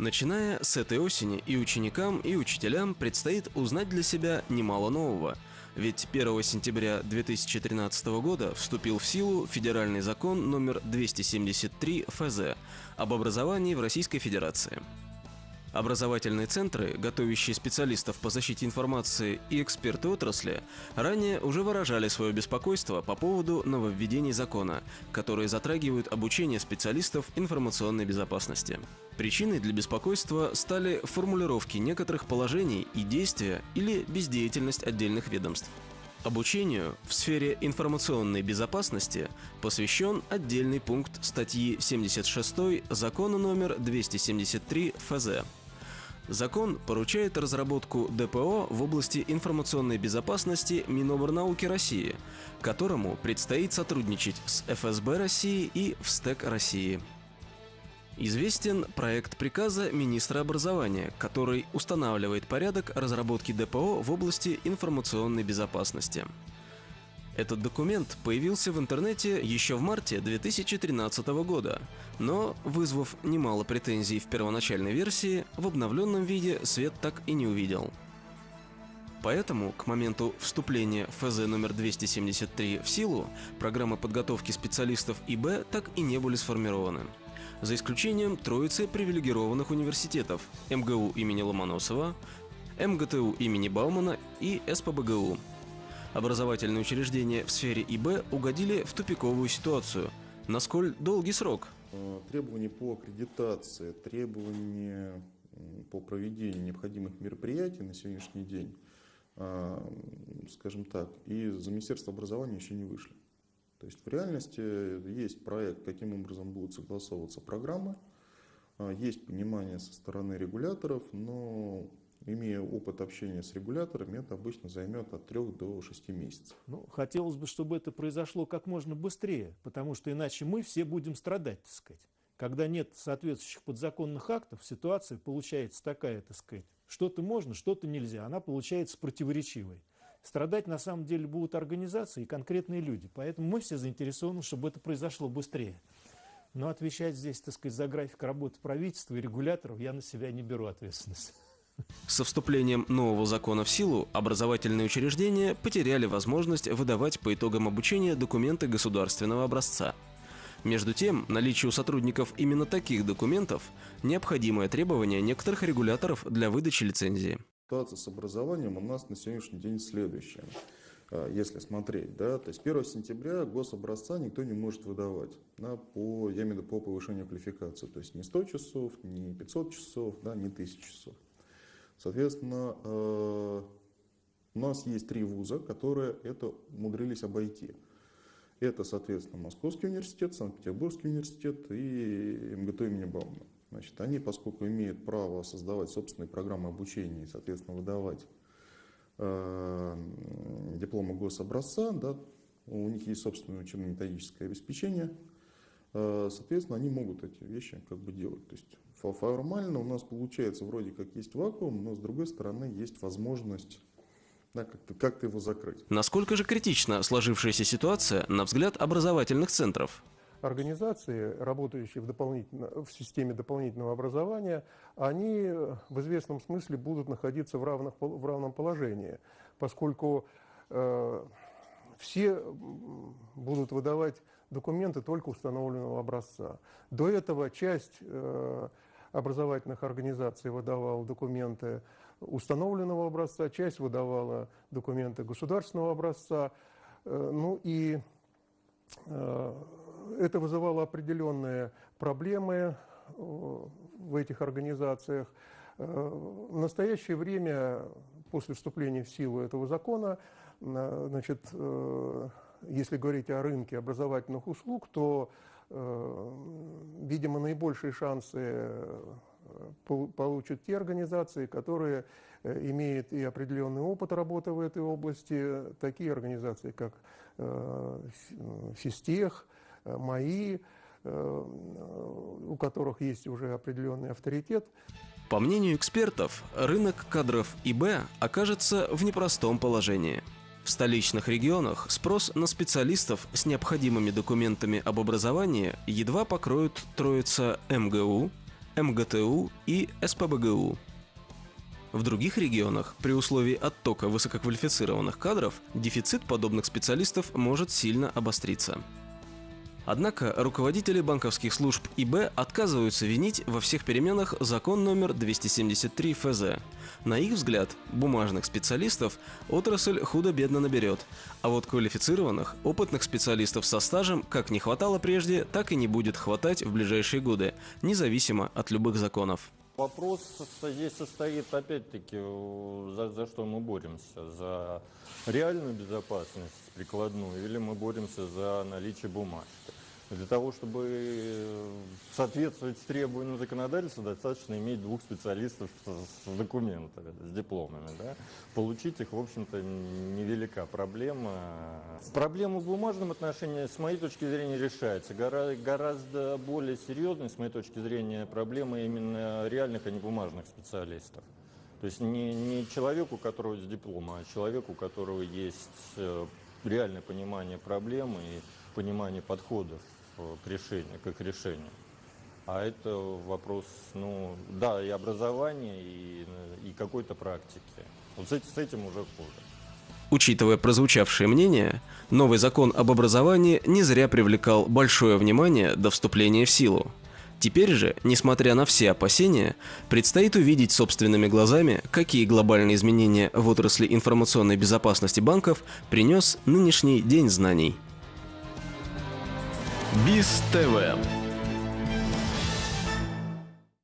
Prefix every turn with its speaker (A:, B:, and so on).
A: Начиная с этой осени и ученикам, и учителям предстоит узнать для себя немало нового. Ведь 1 сентября 2013 года вступил в силу федеральный закон номер 273 ФЗ об образовании в Российской Федерации. Образовательные центры, готовящие специалистов по защите информации и эксперты отрасли, ранее уже выражали свое беспокойство по поводу нововведений закона, которые затрагивают обучение специалистов информационной безопасности. Причиной для беспокойства стали формулировки некоторых положений и действия или бездеятельность отдельных ведомств. Обучению в сфере информационной безопасности посвящен отдельный пункт статьи 76 закона номер 273 ФЗ. Закон поручает разработку ДПО в области информационной безопасности Миноборнауки России, которому предстоит сотрудничать с ФСБ России и ВСТЭК России. Известен проект приказа министра образования, который устанавливает порядок разработки ДПО в области информационной безопасности. Этот документ появился в интернете еще в марте 2013 года, но, вызвав немало претензий в первоначальной версии, в обновленном виде свет так и не увидел. Поэтому к моменту вступления ФЗ номер 273 в силу программы подготовки специалистов ИБ так и не были сформированы. За исключением троицы привилегированных университетов МГУ имени Ломоносова, МГТУ имени Баумана и СПБГУ Образовательные учреждения в сфере ИБ угодили в тупиковую ситуацию. Насколь долгий срок?
B: Э, требования по аккредитации, требования по проведению необходимых мероприятий на сегодняшний день, э, скажем так, из Министерства образования еще не вышли. То есть в реальности есть проект, каким образом будут согласовываться программы, э, есть понимание со стороны регуляторов, но имея опыт общения с регуляторами, это обычно займет от 3 до 6 месяцев.
C: Ну, хотелось бы, чтобы это произошло как можно быстрее, потому что иначе мы все будем страдать, так сказать. Когда нет соответствующих подзаконных актов, ситуация получается такая, так сказать, что-то можно, что-то нельзя, она получается противоречивой. Страдать на самом деле будут организации и конкретные люди, поэтому мы все заинтересованы, чтобы это произошло быстрее. Но отвечать здесь, так сказать, за график работы правительства и регуляторов я на себя не беру ответственность.
A: Со вступлением нового закона в силу образовательные учреждения потеряли возможность выдавать по итогам обучения документы государственного образца. Между тем, наличие у сотрудников именно таких документов – необходимое требование некоторых регуляторов для выдачи лицензии.
B: Ситуация с образованием у нас на сегодняшний день следующая. А, если смотреть, да, то есть 1 сентября гособразца никто не может выдавать да, по, я имею в виду по повышению квалификации. То есть не 100 часов, не 500 часов, да, не 1000 часов. Соответственно, э, у нас есть три вуза, которые это умудрились обойти. Это, соответственно, Московский университет, Санкт-Петербургский университет и МГТУ имени Баумана. Значит, они, поскольку имеют право создавать собственные программы обучения и, соответственно, выдавать э, дипломы гособразца, да, у них есть собственное учебно-методическое обеспечение, э, соответственно, они могут эти вещи как бы делать. То есть Формально у нас получается вроде как есть вакуум, но с другой стороны есть возможность да, как-то как его закрыть.
A: Насколько же критична сложившаяся ситуация на взгляд образовательных центров?
D: Организации, работающие в, дополнительно, в системе дополнительного образования, они в известном смысле будут находиться в, равных, в равном положении, поскольку э, все будут выдавать документы только установленного образца. До этого часть э, образовательных организаций выдавала документы установленного образца, часть выдавала документы государственного образца. Э, ну и э, это вызывало определенные проблемы э, в этих организациях. В настоящее время, после вступления в силу этого закона, значит, если говорить о рынке образовательных услуг, то Э, видимо, наибольшие шансы э, получат те организации, которые э, имеют и определенный опыт работы в этой области, такие организации, как Фистех, МАИ, у которых есть уже определенный авторитет.
A: По мнению экспертов, рынок кадров ИБ окажется в непростом положении. В столичных регионах спрос на специалистов с необходимыми документами об образовании едва покроют троица МГУ, МГТУ и СПБГУ. В других регионах, при условии оттока высококвалифицированных кадров, дефицит подобных специалистов может сильно обостриться. Однако руководители банковских служб ИБ отказываются винить во всех переменах закон номер 273 ФЗ. На их взгляд, бумажных специалистов отрасль худо-бедно наберет, а вот квалифицированных, опытных специалистов со стажем как не хватало прежде, так и не будет хватать в ближайшие годы, независимо от любых законов.
E: Вопрос здесь состоит, опять-таки, за, за что мы боремся? За реальную безопасность прикладную или мы боремся за наличие бумажки? Для того, чтобы э, соответствовать требованиям законодательства, достаточно иметь двух специалистов с документами, с дипломами. Да? Получить их, в общем-то, невелика проблема. Проблема в бумажном отношении, с моей точки зрения, решается. Гора гораздо более серьезной, с моей точки зрения, проблема именно реальных, а не бумажных специалистов. То есть не, не человеку, у которого есть диплом, а человеку, у которого есть э, реальное понимание проблемы и понимание подходов к решению, к их решению. А это вопрос, ну, да, и образования, и, и какой-то практики. Вот с, с этим уже хуже.
A: Учитывая прозвучавшие мнения, новый закон об образовании не зря привлекал большое внимание до вступления в силу. Теперь же, несмотря на все опасения, предстоит увидеть собственными глазами, какие глобальные изменения в отрасли информационной безопасности банков принес нынешний День знаний.
F: БИС ТВ